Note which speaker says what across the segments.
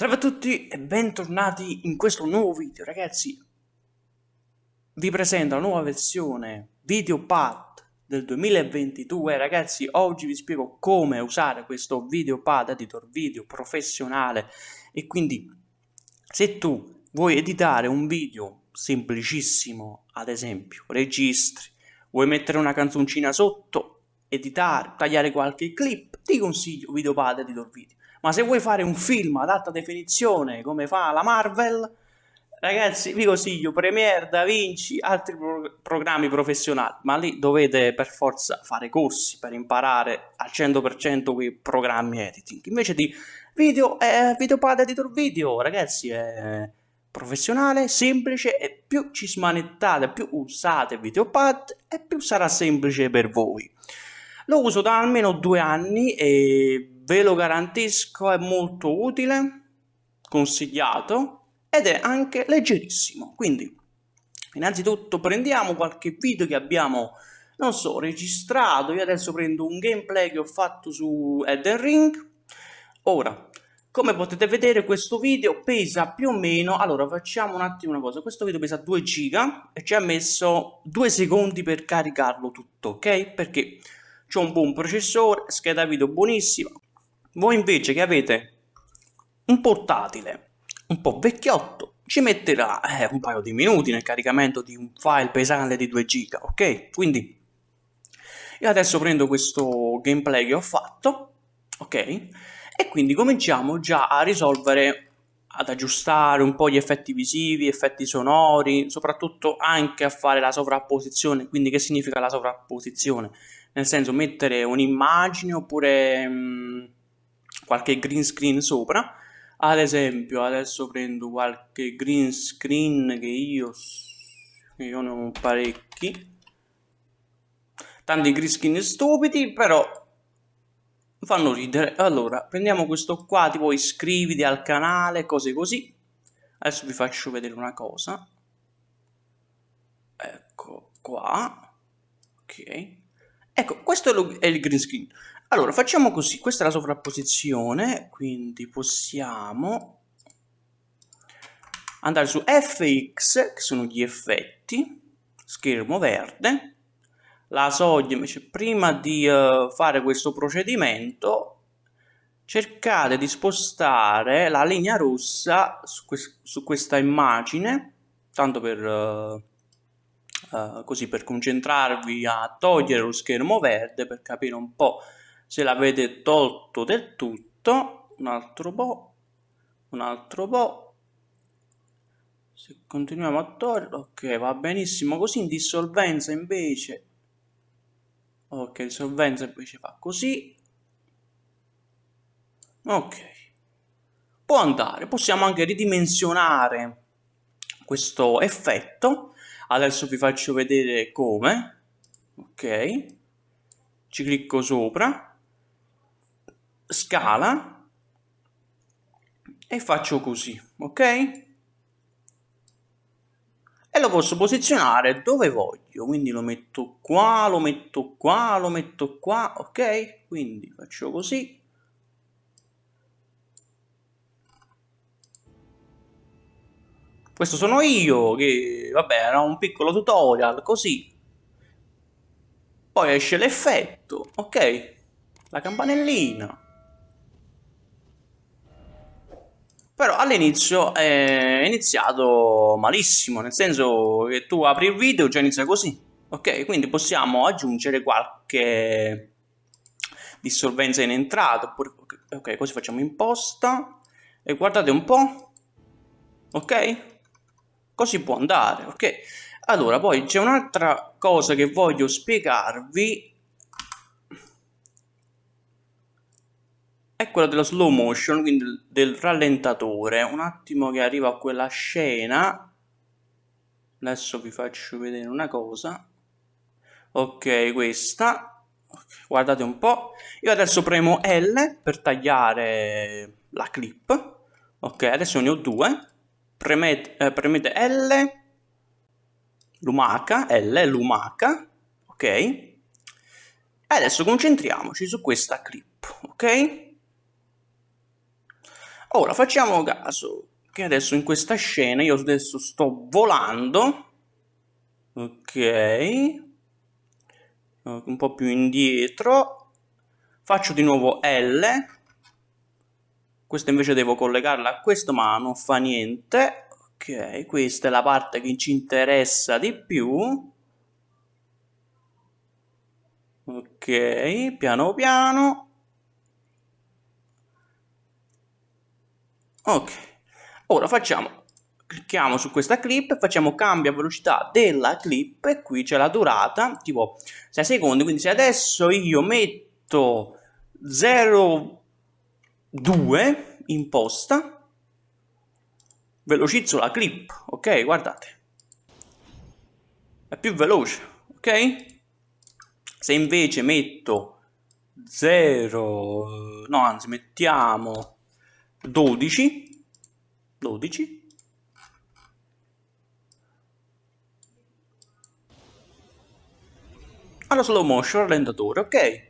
Speaker 1: Salve a tutti e bentornati in questo nuovo video ragazzi. Vi presento la nuova versione VideoPad del 2022 ragazzi oggi vi spiego come usare questo VideoPad editor video professionale. E quindi se tu vuoi editare un video semplicissimo ad esempio registri vuoi mettere una canzoncina sotto editare tagliare qualche clip ti consiglio VideoPad editor video ma se vuoi fare un film ad alta definizione come fa la Marvel, ragazzi vi consiglio Premiere, DaVinci, altri pro programmi professionali, ma lì dovete per forza fare corsi per imparare al 100% quei programmi editing. Invece di video, eh, VideoPad Editor Video, ragazzi, è professionale, semplice e più ci smanettate, più usate VideoPad e più sarà semplice per voi. Lo uso da almeno due anni e ve lo garantisco è molto utile, consigliato ed è anche leggerissimo. Quindi innanzitutto prendiamo qualche video che abbiamo, non so, registrato. Io adesso prendo un gameplay che ho fatto su Elden Ring. Ora, come potete vedere questo video pesa più o meno, allora facciamo un attimo una cosa, questo video pesa 2 giga e ci ha messo 2 secondi per caricarlo tutto, ok? Perché c'è un buon processore, scheda video buonissima, voi invece che avete un portatile un po' vecchiotto, ci metterà eh, un paio di minuti nel caricamento di un file pesante di 2 giga, ok? Quindi io adesso prendo questo gameplay che ho fatto, ok? E quindi cominciamo già a risolvere, ad aggiustare un po' gli effetti visivi, effetti sonori, soprattutto anche a fare la sovrapposizione. Quindi che significa la sovrapposizione? Nel senso mettere un'immagine oppure... Mh, mm, qualche green screen sopra. Ad esempio adesso prendo qualche green screen che io io ne ho parecchi. Tanti green screen stupidi però fanno ridere. Allora prendiamo questo qua tipo iscriviti al canale cose così. Adesso vi faccio vedere una cosa. Ecco qua. Ok. Ecco questo è il green screen allora, facciamo così, questa è la sovrapposizione, quindi possiamo andare su FX, che sono gli effetti, schermo verde, la soglia invece prima di uh, fare questo procedimento cercate di spostare la linea rossa su, que su questa immagine tanto per uh, uh, così per concentrarvi a togliere lo schermo verde per capire un po' se l'avete tolto del tutto. Un altro po' un altro po' se continuiamo a toglierlo ok va benissimo così. In dissolvenza invece ok dissolvenza invece fa così. Ok. Può andare possiamo anche ridimensionare questo effetto. Adesso vi faccio vedere come. Ok. Ci clicco sopra scala e faccio così, ok? E lo posso posizionare dove voglio, quindi lo metto qua, lo metto qua, lo metto qua, ok? Quindi faccio così. Questo sono io, che vabbè era un piccolo tutorial, così. Poi esce l'effetto, ok? La campanellina. Però all'inizio è iniziato malissimo, nel senso che tu apri il video già inizia così, ok? Quindi possiamo aggiungere qualche dissolvenza in entrata, oppure, ok, così facciamo imposta e guardate un po', ok? Così può andare, ok? Allora, poi c'è un'altra cosa che voglio spiegarvi è quello dello slow motion, quindi del rallentatore. Un attimo che arrivo a quella scena. Adesso vi faccio vedere una cosa. Ok, questa. Guardate un po'. Io adesso premo L per tagliare la clip. Ok, adesso ne ho due. Premete, eh, premete L. Lumaca, L, lumaca. Ok. E adesso concentriamoci su questa clip. Ok? Ora facciamo caso che adesso in questa scena io adesso sto volando ok un po' più indietro faccio di nuovo L questa invece devo collegarla a questo ma non fa niente ok questa è la parte che ci interessa di più ok piano piano ok. Ora facciamo clicchiamo su questa clip facciamo cambia velocità della clip e qui c'è la durata tipo 6 secondi quindi se adesso io metto 0,2 imposta velocizzo la clip ok? Guardate. È più veloce ok? Se invece metto 0 no anzi mettiamo 12 12 alla slow motion rallentatore ok.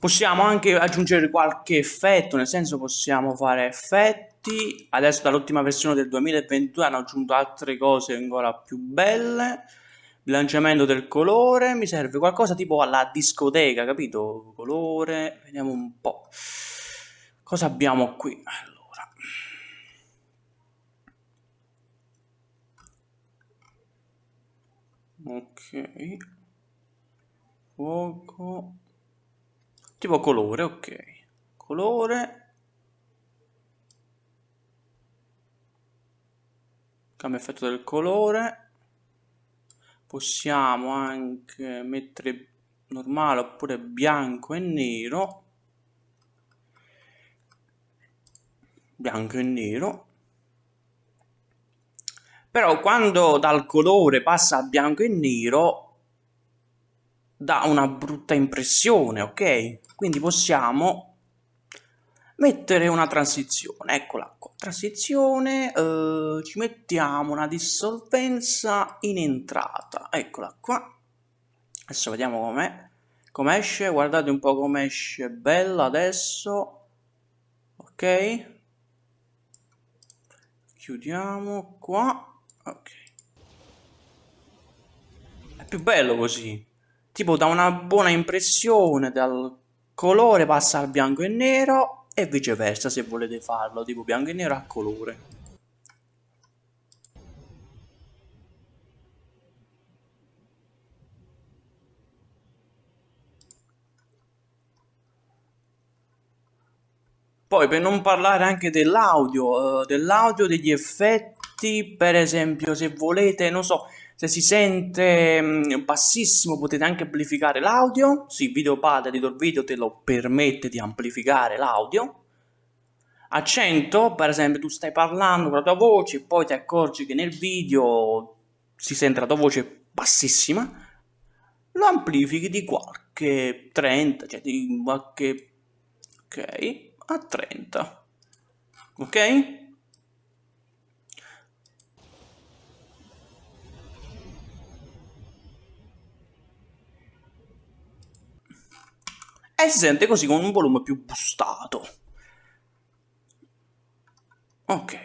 Speaker 1: Possiamo anche aggiungere qualche effetto nel senso possiamo fare effetti. Adesso dall'ultima versione del 2022 hanno aggiunto altre cose ancora più belle bilanciamento del colore mi serve qualcosa tipo alla discoteca capito? Colore vediamo un po' cosa abbiamo qui? Ok. Fuoco. Tipo colore ok. Colore. Cambia effetto del colore possiamo anche mettere normale oppure bianco e nero bianco e nero però quando dal colore passa a bianco e nero dà una brutta impressione, ok? Quindi possiamo mettere una transizione, eccola qua, transizione, eh, ci mettiamo una dissolvenza in entrata, eccola qua, adesso vediamo com'è, come esce, guardate un po' come esce, bella adesso, ok, chiudiamo qua, Ok. È più bello così. Tipo da una buona impressione, dal colore passa al bianco e nero e viceversa se volete farlo, tipo bianco e nero a colore. Poi per non parlare anche dell'audio, uh, dell'audio, degli effetti, per esempio se volete, non so, se si sente mm, bassissimo potete anche amplificare l'audio, sì, Videopad Editor Video te lo permette di amplificare l'audio. A 100, per esempio, tu stai parlando con la tua voce poi ti accorgi che nel video si sente la tua voce bassissima, lo amplifichi di qualche 30, cioè di qualche... ok, a 30, ok? E si sente così con un volume più boostato. Ok,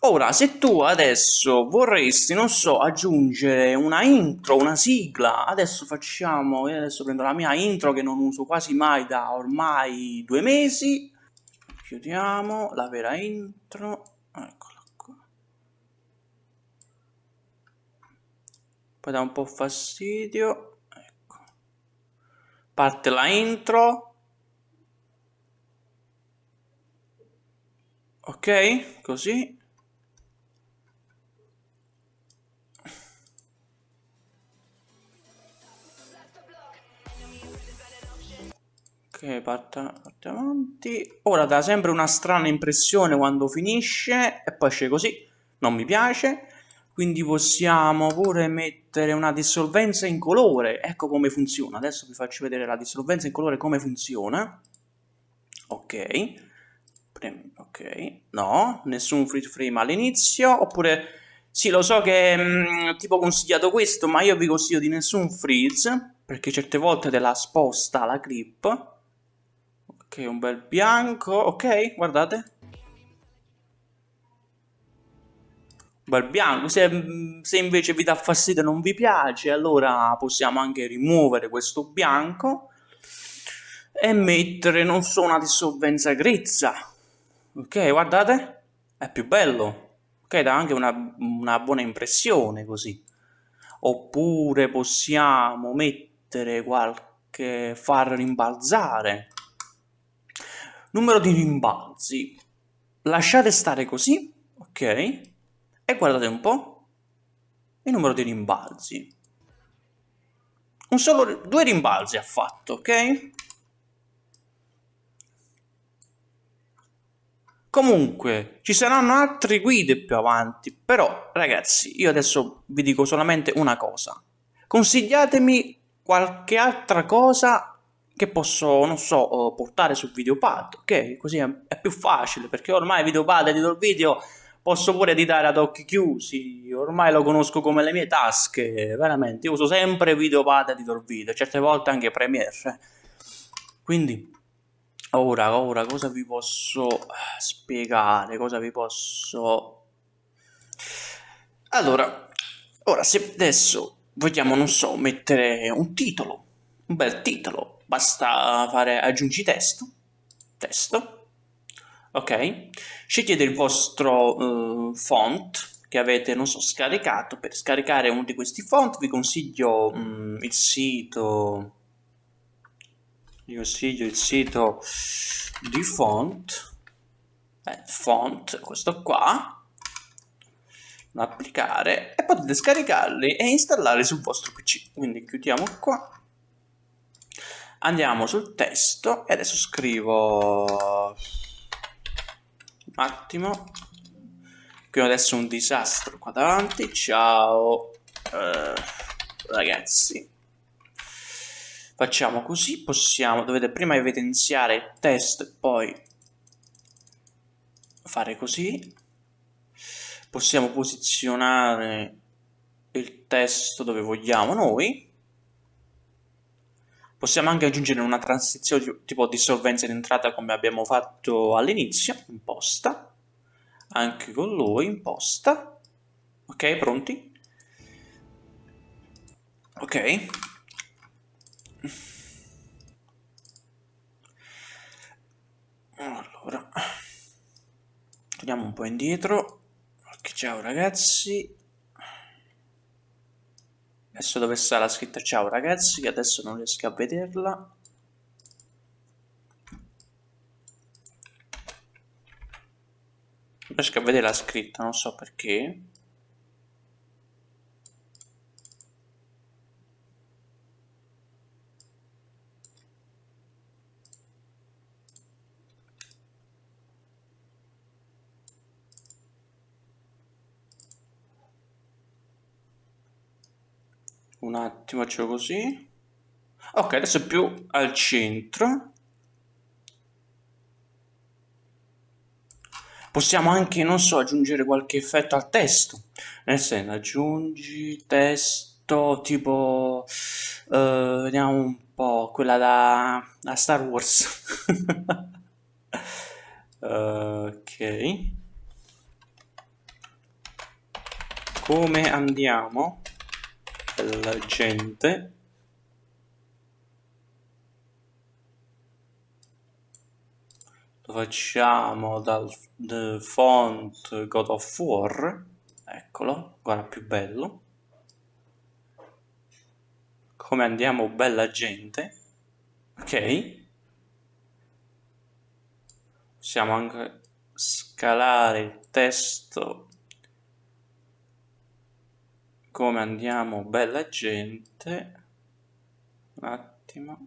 Speaker 1: ora se tu adesso vorresti, non so, aggiungere una intro, una sigla, adesso facciamo, io adesso prendo la mia intro che non uso quasi mai da ormai due mesi, chiudiamo la vera intro, eccola qua. Poi dà un po' fastidio, parte la intro. Ok così. Ok parte, parte avanti. Ora dà sempre una strana impressione quando finisce e poi esce così. Non mi piace quindi possiamo pure mettere una dissolvenza in colore. Ecco come funziona. Adesso vi faccio vedere la dissolvenza in colore come funziona. Ok. Ok. No nessun free frame all'inizio. Oppure sì lo so che è mm, tipo consigliato questo ma io vi consiglio di nessun freeze perché certe volte te la sposta la clip. Ok, un bel bianco, ok, guardate. Bel bianco. Se, se, invece vi dà fastidio e non vi piace, allora possiamo anche rimuovere questo bianco e mettere, non so, una dissolvenza grezza. Ok, guardate, è più bello. Ok, dà anche una, una buona impressione così. Oppure possiamo mettere qualche far rimbalzare. Numero di rimbalzi. Lasciate stare così, ok? E guardate un po' il numero di rimbalzi. Un solo, due rimbalzi ha fatto, ok? Comunque, ci saranno altre guide più avanti, però ragazzi, io adesso vi dico solamente una cosa. Consigliatemi qualche altra cosa che posso, non so, portare su Videopad, ok? Così è, è più facile, perché ormai Videopad edito il video posso pure editare ad occhi chiusi, ormai lo conosco come le mie tasche, veramente, io uso sempre Videopad Editor Video, certe volte anche Premiere. Quindi, ora, ora, cosa vi posso spiegare, cosa vi posso... Allora, ora, se adesso vogliamo, non so, mettere un titolo, un bel titolo, basta fare aggiungi testo, testo, ok? Scegliete il vostro uh, font che avete, non so, scaricato. Per scaricare uno di questi font vi consiglio um, il sito vi consiglio il sito di font eh, font, questo qua applicare e potete scaricarli e installarli sul vostro pc quindi chiudiamo qua andiamo sul testo e adesso scrivo attimo. Qui adesso un disastro qua davanti. Ciao uh, ragazzi. Facciamo così possiamo dovete prima evidenziare il testo e poi fare così. Possiamo posizionare il testo dove vogliamo noi Possiamo anche aggiungere una transizione tipo dissolvenza in entrata come abbiamo fatto all'inizio, imposta, anche con lui, imposta. Ok, pronti? Ok. Allora, torniamo un po' indietro. Ok, ciao ragazzi. Adesso dove sta la scritta ciao ragazzi, che adesso non riesco a vederla. Non riesco a vedere la scritta, non so perché. Un attimo faccio così. Ok adesso è più al centro. Possiamo anche non so aggiungere qualche effetto al testo. Nel senso aggiungi testo tipo uh, vediamo un po' quella da, da Star Wars. Ok. Come andiamo la gente. Lo facciamo dal font God of War. Eccolo, guarda più bello. Come andiamo bella gente. Ok. Possiamo anche scalare il testo come andiamo bella gente. Un attimo.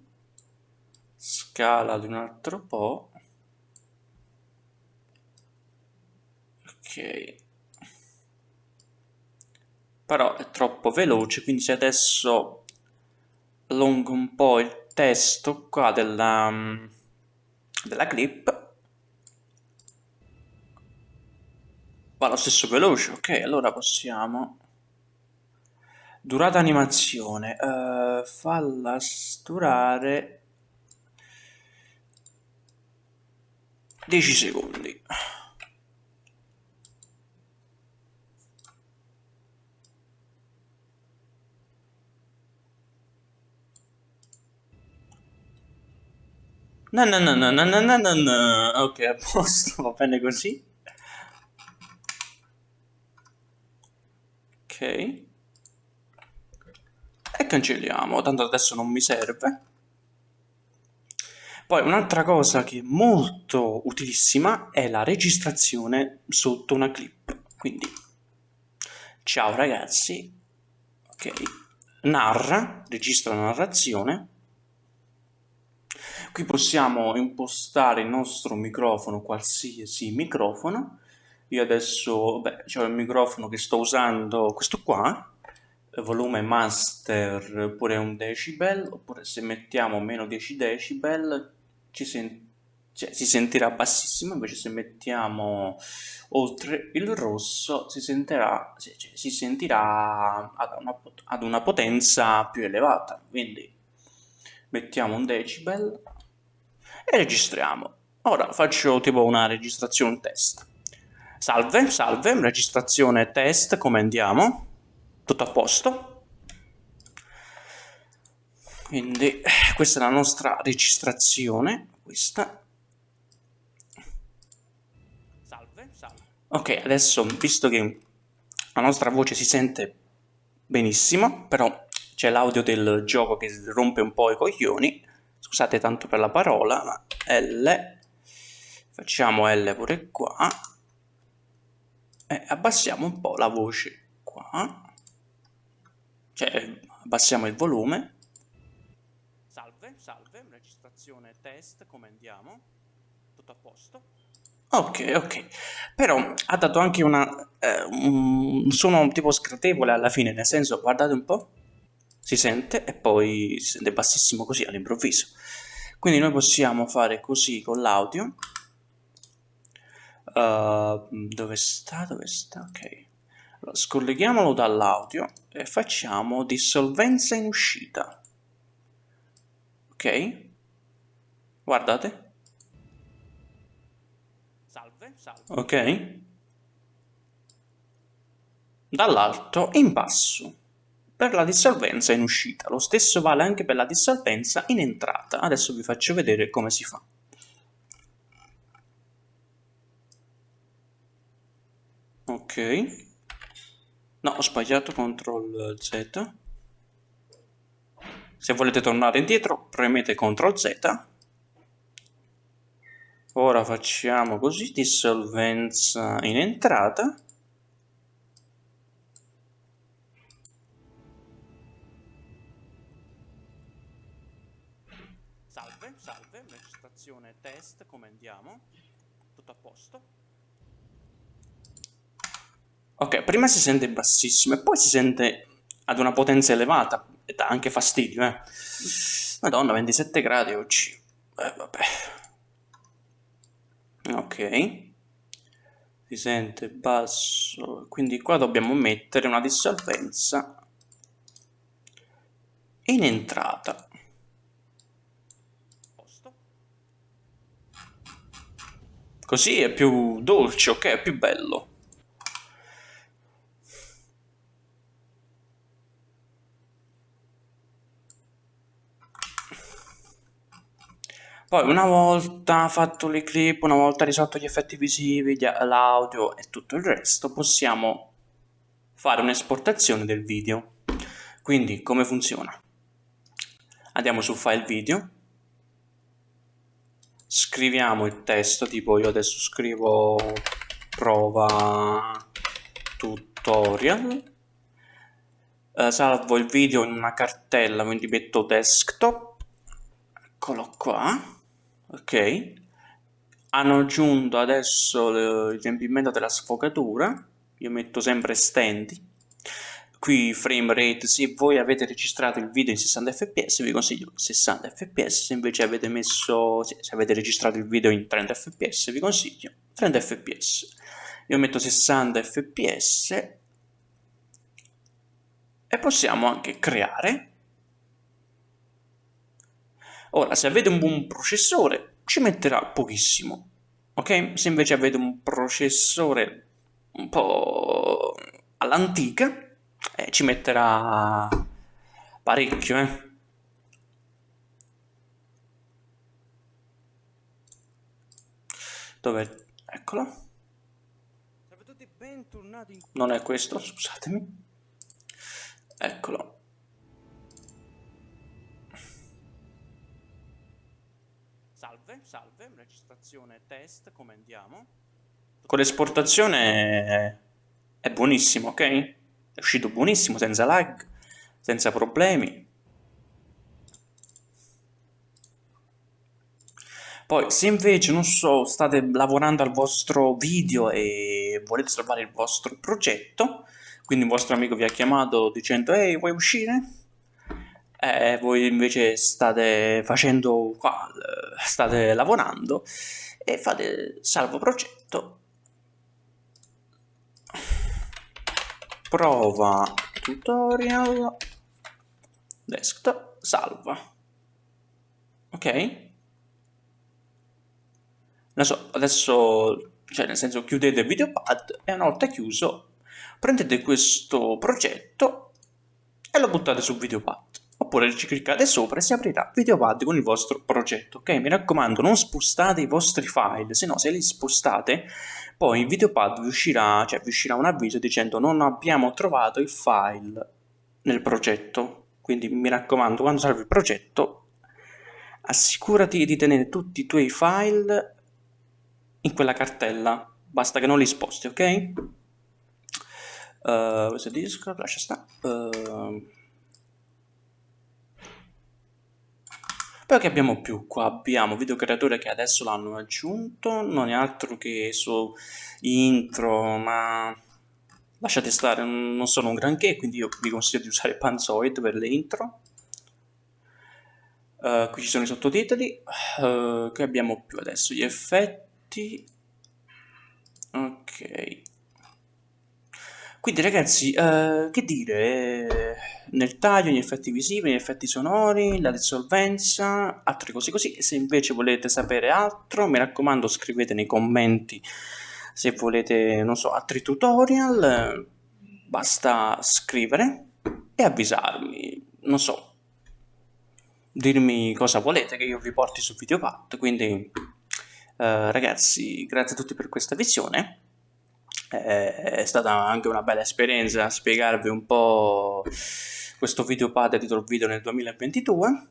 Speaker 1: Scala di un altro po' ok. Però è troppo veloce quindi se adesso allungo un po' il testo qua della, della clip va lo stesso veloce ok? Allora possiamo Durata animazione. Uh, falla durare 10 secondi. No, no, no, no, no, no, no, no. Ok, a posto, va bene così. Ok. E cancelliamo, tanto adesso non mi serve. Poi un'altra cosa che è molto utilissima è la registrazione sotto una clip. Quindi, ciao ragazzi, ok, narra, registra la narrazione Qui possiamo impostare il nostro microfono, qualsiasi microfono. Io adesso, beh, c'è il microfono che sto usando, questo qua, volume master pure un decibel, oppure se mettiamo meno 10 decibel ci sen cioè, si sentirà bassissimo, invece se mettiamo oltre il rosso si sentirà, cioè, si sentirà ad, una, ad una potenza più elevata, quindi mettiamo un decibel e registriamo. Ora faccio tipo una registrazione test. Salve, salve, registrazione test, come andiamo? Tutto a posto? Quindi questa è la nostra registrazione, questa. Salve, salve. Ok, adesso visto che la nostra voce si sente benissimo, però c'è l'audio del gioco che rompe un po' i coglioni, scusate tanto per la parola, ma L, facciamo L pure qua, e abbassiamo un po' la voce qua, cioè abbassiamo il volume. Salve, salve, registrazione test, come andiamo? Tutto a posto? Ok, ok, però ha dato anche una, eh, un suono tipo scratevole alla fine, nel senso, guardate un po' si sente e poi si sente bassissimo così all'improvviso. Quindi noi possiamo fare così con l'audio. Uh, dove sta? Dove sta? Ok. Allora, scolleghiamolo dall'audio e facciamo dissolvenza in uscita. Ok? Guardate. Salve, salve. Ok? Dall'alto in basso per la dissolvenza in uscita. Lo stesso vale anche per la dissolvenza in entrata. Adesso vi faccio vedere come si fa. Ok. No, ho sbagliato CTRL Z. Se volete tornare indietro, premete CTRL Z. Ora facciamo così, dissolvenza in entrata. salve, registrazione test, come andiamo? Tutto a posto? Ok, prima si sente bassissimo e poi si sente ad una potenza elevata e dà anche fastidio, eh. Madonna, 27 gradi oggi. Eh, vabbè. Ok. Si sente basso, quindi qua dobbiamo mettere una dissolvenza in entrata. Così è più dolce, ok? È più bello. Poi una volta fatto le clip, una volta risolto gli effetti visivi, l'audio e tutto il resto, possiamo fare un'esportazione del video. Quindi come funziona? Andiamo su file video, scriviamo il testo tipo io adesso scrivo prova tutorial eh, salvo il video in una cartella quindi metto desktop eccolo qua ok. Hanno aggiunto adesso il riempimento della sfogatura. Io metto sempre stendi qui frame rate se voi avete registrato il video in 60 fps vi consiglio 60 fps se invece avete messo se avete registrato il video in 30 fps vi consiglio 30 fps io metto 60 fps e possiamo anche creare ora se avete un buon processore ci metterà pochissimo ok? Se invece avete un processore un po' all'antica, eh, ci metterà parecchio, eh. Dove? Eccolo. Non è questo, scusatemi. Eccolo. Salve, registrazione test, come andiamo? Con l'esportazione è buonissimo, ok? È uscito buonissimo, senza lag, senza problemi. Poi, se invece, non so, state lavorando al vostro video e volete salvare il vostro progetto, quindi un vostro amico vi ha chiamato dicendo ehi, vuoi uscire? E voi invece state facendo qua, state lavorando e fate salvo progetto. Prova tutorial. Desktop salva. Ok. So, adesso, cioè nel senso chiudete il videopad e una volta chiuso prendete questo progetto e lo buttate sul videopad. Oppure ci cliccate sopra e si aprirà videopad con il vostro progetto. Ok, mi raccomando, non spostate i vostri file, se no se li spostate, poi in videopad vi uscirà, cioè vi uscirà un avviso dicendo non abbiamo trovato il file nel progetto. Quindi mi raccomando, quando salvi il progetto, assicurati di tenere tutti i tuoi file in quella cartella, basta che non li sposti, ok? Uh, questo disco, lascia stare. Uh, poi che abbiamo più? Qua abbiamo video creatore che adesso l'hanno aggiunto, non è altro che su intro, ma lasciate stare, non sono un granché, quindi io vi consiglio di usare Panzoid per le intro. Uh, qui ci sono i sottotitoli, uh, che abbiamo più adesso? Gli effetti ok quindi ragazzi eh, che dire? Nel taglio gli effetti visivi gli effetti sonori la dissolvenza altre cose così. Se invece volete sapere altro mi raccomando scrivete nei commenti se volete non so altri tutorial. Basta scrivere e avvisarmi. Non so. Dirmi cosa volete che io vi porti su Videopad quindi eh, ragazzi, grazie a tutti per questa visione. Eh, è stata anche una bella esperienza spiegarvi un po' questo videopad titolo video nel 2022.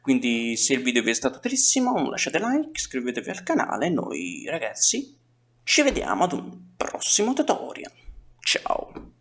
Speaker 1: Quindi se il video vi è stato utilissimo lasciate like, iscrivetevi al canale noi ragazzi ci vediamo ad un prossimo tutorial. Ciao!